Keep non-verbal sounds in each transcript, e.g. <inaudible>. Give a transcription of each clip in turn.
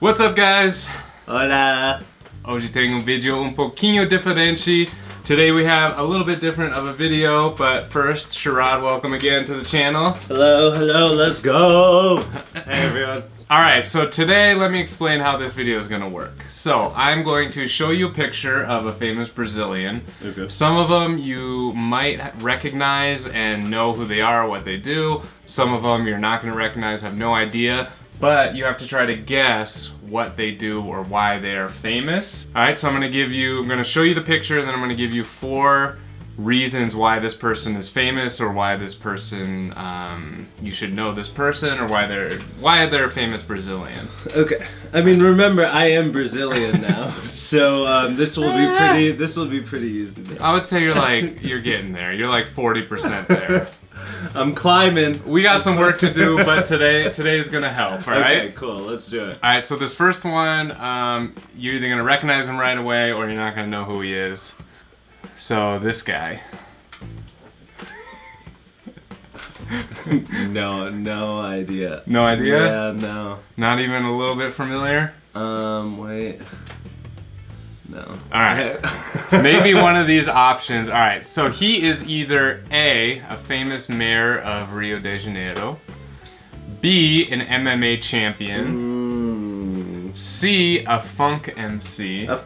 What's up guys? Hola! Hoje tem um vídeo um pouquinho diferente. Today we have a little bit different of a video, but first, Sharad, welcome again to the channel. Hello, hello, let's go! <laughs> Hey everyone. Alright, so today let me explain how this video is gonna work. So, I'm going to show you a picture of a famous Brazilian. Okay. Some of them you might recognize and know who they are, what they do. Some of them you're not gonna recognize, have no idea. But you have to try to guess what they do or why they are famous. Alright, so I'm gonna give you, I'm gonna show you the picture, and then I'm gonna give you four reasons why this person is famous or why this person um, you should know this person or why they're why they're a famous Brazilian. Okay, I mean, remember, I am Brazilian now, <laughs> so um, this will be pretty, this will be pretty easy. I would say you're like you're getting there. You're like 40% there. I'm climbing. We got some work to do, but today today is gonna help. All right. Okay, cool, let's do it. All right. So this first one, um, you're either gonna recognize him right away or you're not gonna know who he is. So this guy. <laughs> No, no idea. No idea. Yeah, no. Not even a little bit familiar. Um, wait. No. All right. <laughs> Maybe one of these options. All right. So he is either A, a famous mayor of Rio de Janeiro, B, an MMA champion, Mm. C, a funk MC, oh,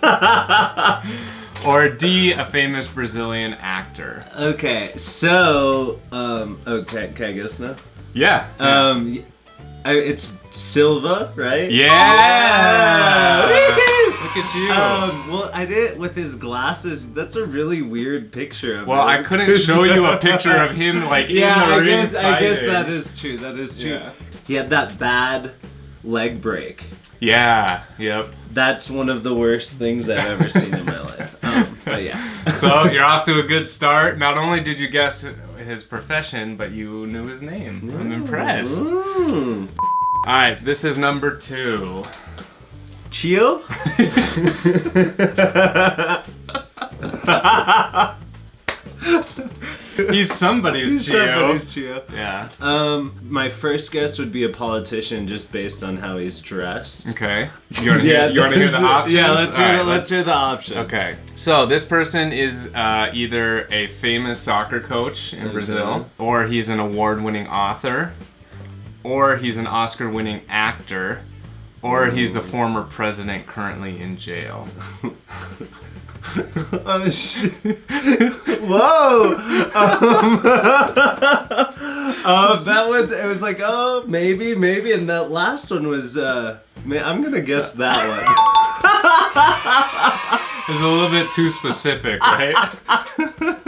<laughs> or D, a famous Brazilian actor. Okay, so, um, okay, can I guess now? Yeah. Um, y- I, it's Silva, right? yeah. Yeah! Look at you. Um, well, I did it with his glasses. That's a really weird picture of well, him. I couldn't show you a picture of him <laughs> like yeah, in the I ring guess I guess that is true. That is true. Yeah. He had that bad leg break. Yeah. Yep. That's one of the worst things I've ever seen in my life. But yeah. <laughs> So you're off to a good start. Not only did you guess his profession, but you knew his name. I'm impressed. Mm. All right, this is number two. Chio? <laughs> <laughs> <laughs> He's somebody's Chio. Somebody's Chio. Yeah. Um, my first guess would be a politician just based on how he's dressed. Okay. You want to <laughs> hear, you wanna hear the options? Yeah, let's hear, All the, right, let's hear the options. Okay. So this person is uh, either a famous soccer coach in Okay. Brazil, or he's an award-winning author, or he's an Oscar-winning actor, or he's the former president currently in jail. <laughs> <laughs> oh shit! Whoa! Um, <laughs> uh, that one, it was like, oh, maybe, maybe, and that last one was, uh, man, I'm gonna guess that one. <laughs> It's a little bit too specific, right?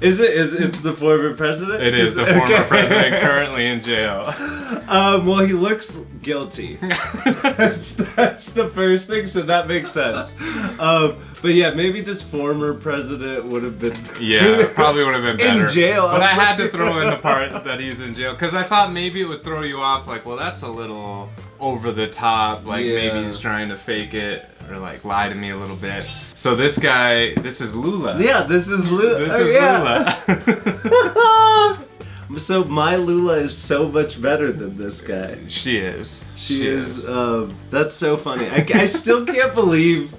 Is it? Is it's the former president? It is the Okay. former president <laughs> currently in jail. Um, well, he looks guilty. <laughs> that's, that's the first thing, so that makes sense. Um, but yeah, maybe just former president would have been. <laughs> Yeah, probably would have been better. In jail, But I had to throw in the part that he's in jail because I thought maybe it would throw you off. Like, well, that's a little over the top. Like Yeah. maybe he's trying to fake it or like lie to me a little bit. So this guy, this is Lula. Yeah, this is Lula. This oh, is yeah. Lula. <laughs> <laughs> so my Lula is so much better than this guy. she is. She, is. Um, that's so funny. I, I still can't believe.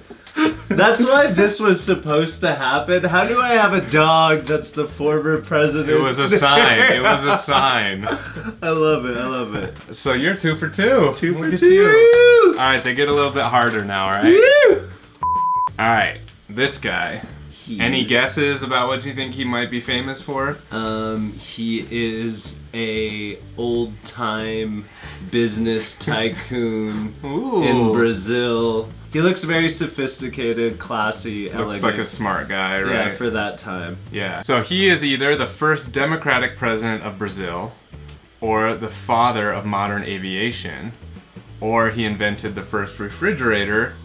That's why this was supposed to happen. How do I have a dog that's the former president? It was a sign. It <laughs> was a sign. I love it. I love it. So you're two for two. Two Look for two. you. All right, they get a little bit harder now. All right. Woo! All right. This guy. Any guesses about what you think he might be famous for? Um, he is a old time business tycoon in Brazil. He looks very sophisticated, classy, Looks elegant. like a smart guy, right? yeah, for that time. Yeah. So he is either the first democratic president of Brazil, or the father of modern aviation, or he invented the first refrigerator,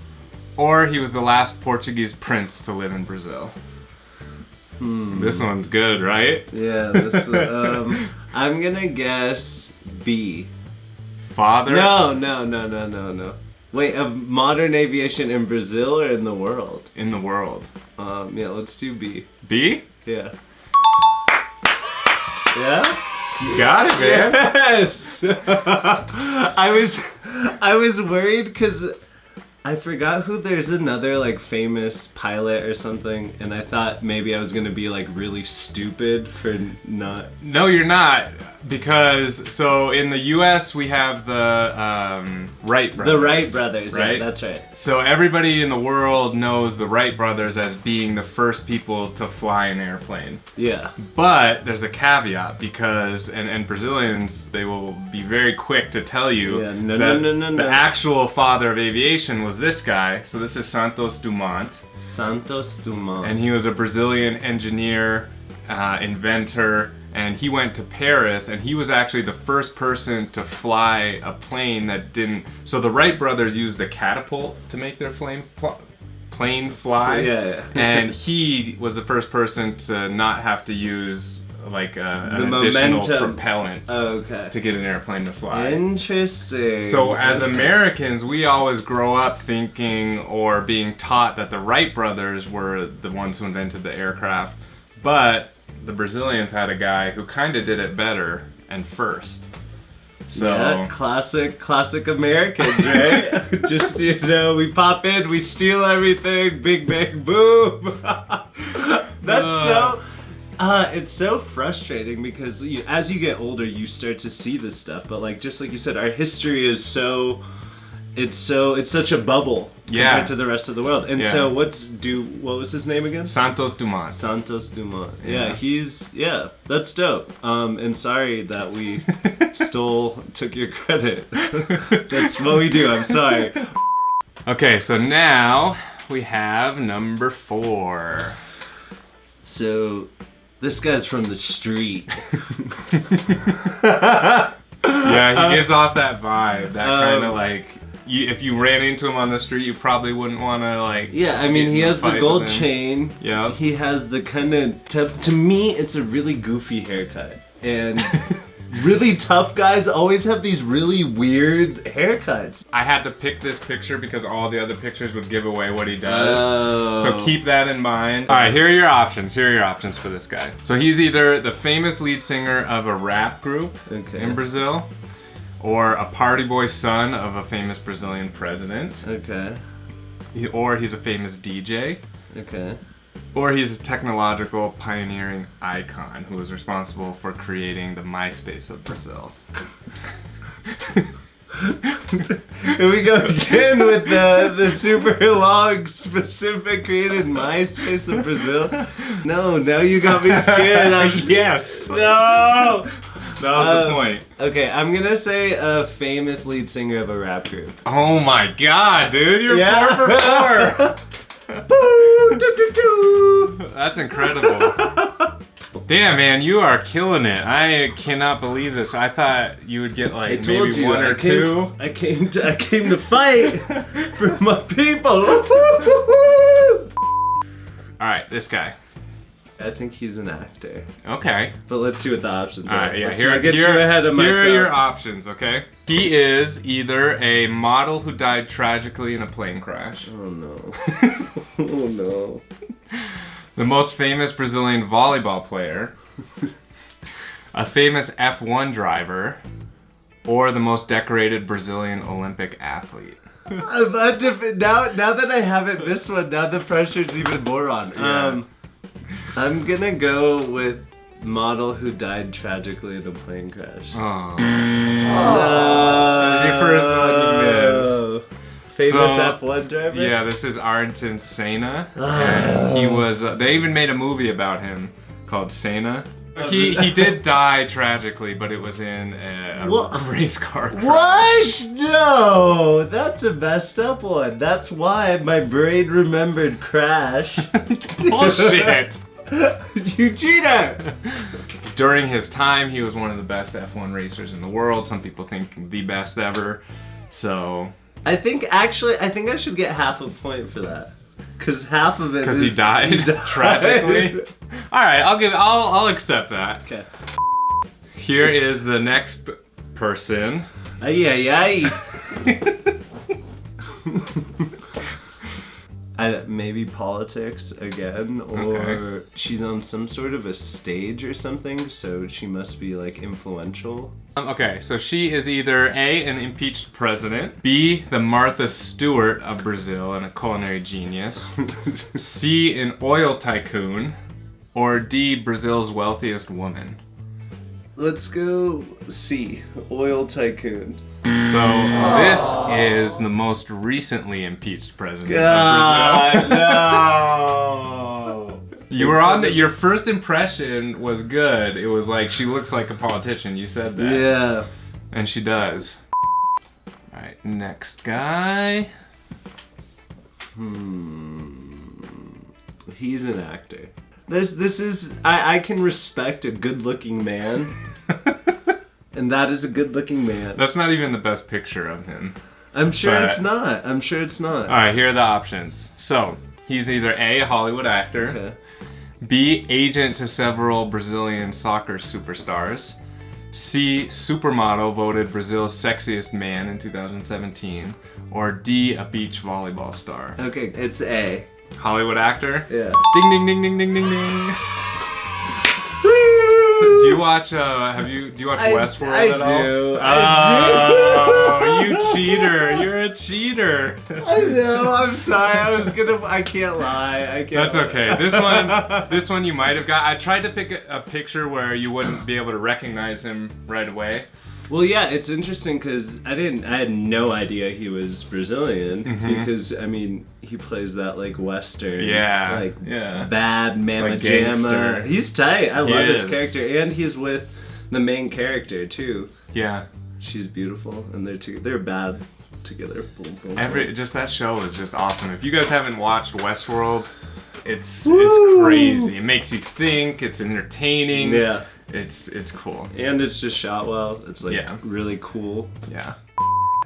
or he was the last Portuguese prince to live in Brazil. Hmm. This one's good, right? Yeah, this, <laughs> um, I'm gonna guess B. Father? No, no, no, no, no, no. Wait, of modern aviation in Brazil or in the world? In the world. Um, yeah, let's do B. B? Yeah. <laughs> Yeah? You got it, man. Yes. <laughs> I was, I was worried because I forgot who. There's another like famous pilot or something, and I thought maybe I was gonna be like really stupid for not. No, you're not. Because, so in the US, we have the um, Wright brothers. The Wright brothers, right? Yeah, that's right. So everybody in the world knows the Wright brothers as being the first people to fly an airplane. Yeah. But there's a caveat because, and, and Brazilians, they will be very quick to tell you Yeah, no, that no, no, no, the actual father of aviation was this guy. So this is Santos Dumont, Santos Dumont. and he was a Brazilian engineer, uh, inventor, and he went to Paris, and he was actually the first person to fly a plane that didn't. So the Wright brothers used a catapult to make their flame plane fly. Yeah, yeah. and <laughs> he was the first person to not have to use like a, an The additional momentum. propellant okay. to get an airplane to fly. Interesting. So as Okay. Americans, we always grow up thinking or being taught that the Wright brothers were the ones who invented the aircraft, but the Brazilians had a guy who kind of did it better and first. So Yeah, classic, classic Americans, right? <laughs> Just you know, we pop in, we steal everything, big bang boom. <laughs> That's uh, so. Uh, it's so frustrating because you, as you get older, you start to see this stuff. But like, just like you said, our history is so. It's so it's such a bubble Yeah. compared to the rest of the world. And Yeah. so what's do what was his name again? Santos Dumont. Santos Dumont. Yeah, Yeah. he's yeah, that's dope. Um, and sorry that we <laughs> stole took your credit. that's what we do. I'm sorry. Okay, so now we have number four. So, this guy's from the street. <laughs> Yeah, he gives off that vibe, that um, kind of like. You, if you ran into him on the street, you probably wouldn't want to like. Yeah, I mean, he has the gold chain. Yeah. He has the kind of to, to me, it's a really goofy haircut, and <laughs> really tough guys always have these really weird haircuts. I had to pick this picture because all the other pictures would give away what he does. Oh. So keep that in mind. All right, here are your options. Here are your options for this guy. So he's either the famous lead singer of a rap group Okay. in Brazil, or a party boy son of a famous Brazilian president, Okay. or he's a famous DJ, Okay. Or he's a technological pioneering icon who was responsible for creating the MySpace of Brazil. <laughs> Here we go again with the the super long specific created MySpace of Brazil. No, now you got me scared. I'm <laughs> yes, no. that was Uh, the point. Okay, I'm gonna say a famous lead singer of a rap group. Oh my god, dude, you're Yeah. four for <laughs> four. Boo, doo, doo, doo. That's incredible. Damn, man, you are killing it. I cannot believe this. I thought you would get I like told maybe you. one I or came, two. I came to I came to fight <laughs> for my people. All right, this guy. I think he's an actor. Okay. But let's see what the options are. right, yeah. Let's Here, not get here, too ahead of here myself. are your options. Okay. He is either a model who died tragically in a plane crash, Oh no. <laughs> oh no. the most famous Brazilian volleyball player, <laughs> a famous F1 driver, or the most decorated Brazilian Olympic athlete. I'm about to, now, now that I haven't missed one, now the pressure's even more on. Yeah. Um, I'm gonna go with model who died tragically in a plane crash. Oh. No. This is your first one you. Famous So, F1 driver? Yeah, this is Ayrton Senna, Oh. and he was. Uh, they even made a movie about him called Senna. He <laughs> he did die tragically, but it was in a, a race car crash. What? No, that's a messed up one. That's why my brain remembered Crash. <laughs> Bullshit. <laughs> <laughs> you cheater! During his time, he was one of the best F1 racers in the world. Some people think the best ever. So, I think actually, I think I should get half a point for that. Cause half of it because he is- <laughs> died, tragically. All right, I'll give. I'll I'll accept that. Okay. Here is the next person. Ay, ay, ay. <laughs> I, maybe politics again, or Okay. she's on some sort of a stage or something, so she must be like influential. Um, Okay, so she is either A, an impeached president, B, the Martha Stewart of Brazil and a culinary genius, <laughs> C, an oil tycoon, or D, Brazil's wealthiest woman. Let's go C, oil tycoon. So this is the most recently impeached president of God, Brazil. no. You were on the, your first impression was good. It was like she looks like a politician. You said that. Yeah. And she does. Alright, next guy. Hmm. He's an actor. This this is I I can respect a good-looking man, <laughs> and that is a good-looking man. That's not even the best picture of him. I'm sure but- it's not. I'm sure it's not. Alright, here are the options. So, he's either A, a Hollywood actor, Okay. B, agent to several Brazilian soccer superstars, C, supermodel voted Brazil's sexiest man in 2017, or D, a beach volleyball star. Okay, it's A. Hollywood actor? Yeah. Ding ding ding ding ding ding ding. Do you watch uh have you do you watch I- Westworld I at all? do, I Oh, you cheater. You're a cheater. I know. I'm sorry. I was gonna. I can't lie. I can't. That's lie. okay. This one <laughs> this one you might have got. I tried to pick a, a picture where you wouldn't be able to recognize him right away. Well, yeah, it's interesting because I didn't. I had no idea he was Brazilian Mhm. because I mean he plays that like Western. Yeah, Like yeah. bad mama Like jamma. He's tight. I He love his character, and he's with the main character too. Yeah. She's beautiful, and they're two, they're bad together. Boom, boom, Every just that show is just awesome. If you guys haven't watched Westworld, it's Woo! it's crazy. It makes you think. It's entertaining. Yeah, It's it's cool. and it's just shot well. It's like Yeah. really cool. Yeah.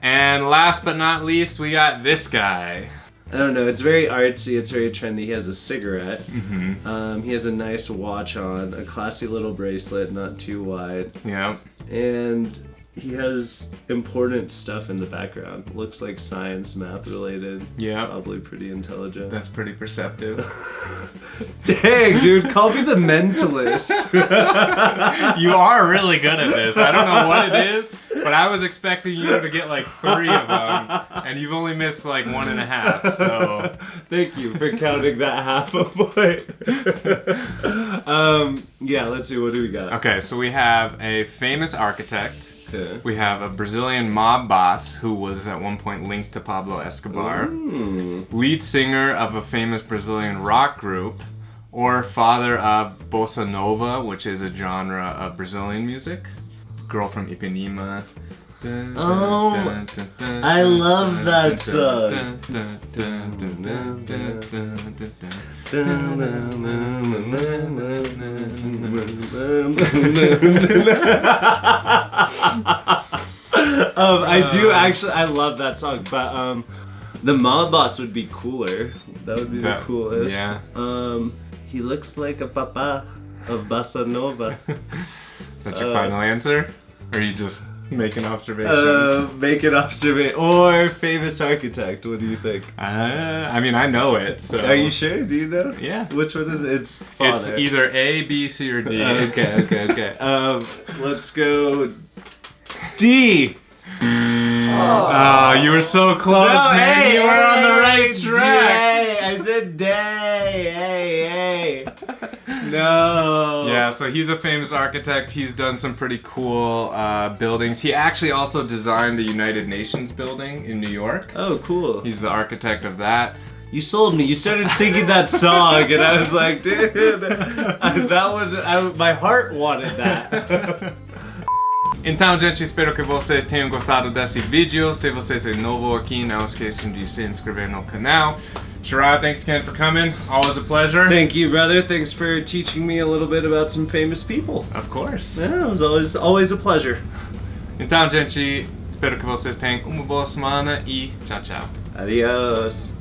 And last but not least, we got this guy. I don't know. It's very artsy. It's very trendy. He has a cigarette. Mm-hmm. Um, he has a nice watch on, a classy little bracelet, not too wide, Yeah. and he has important stuff in the background. Looks like science, math related. Yeah. Probably pretty intelligent. That's pretty perceptive. <laughs> Dang, dude, call me the mentalist. <laughs> you are really good at this. I don't know what it is, but I was expecting you to get like three of them, and you've only missed like one and a half. So Thank you for counting that half a <laughs> point. um, yeah, let's see. What do we got? okay, so we have a famous architect. We have a Brazilian mob boss who was at one point linked to Pablo Escobar. Hmm. lead singer of a famous Brazilian rock group, or father of bossa nova, which is a genre of Brazilian music. Girl from Ipanema. Oh, I love that song. <laughs> I do actually, I love that song, but um, the mob boss would be cooler. That would be the coolest. yeah. Um, he looks like a papa of bossa nova. <laughs> Is that your Uh, final answer? Or are you just making observations? uh, make an observation or famous architect. What do you think? Uh, I mean, I know it, so. Are you sure? Do you know? Yeah. Which one is it? It's It's either A, B, C, or D. Uh, <laughs> okay, okay, okay. Um, let's go D. Oh, you were so close, man. you were on the right track. Day. I said day. Hey, hey. <laughs> No. Yeah, so he's a famous architect. He's done some pretty cool uh, buildings. He actually also designed the United Nations building in New York. Oh, cool. He's the architect of that. You sold me. You started singing that <laughs> song, and I was like, dude, <laughs> that one. I, my heart wanted that. Então, gente, espero que vocês tenham gostado desse vídeo. Se vocês é novo aqui, não esqueçam de se inscrever no canal. Sharad, thanks again for coming. Always a pleasure. Thank you, brother. Thanks for teaching me a little bit about some famous people. Of course. Yeah, it was always always a pleasure. <laughs> Então, gente, espero que vocês tenham uma boa semana e tchau, tchau. Adios.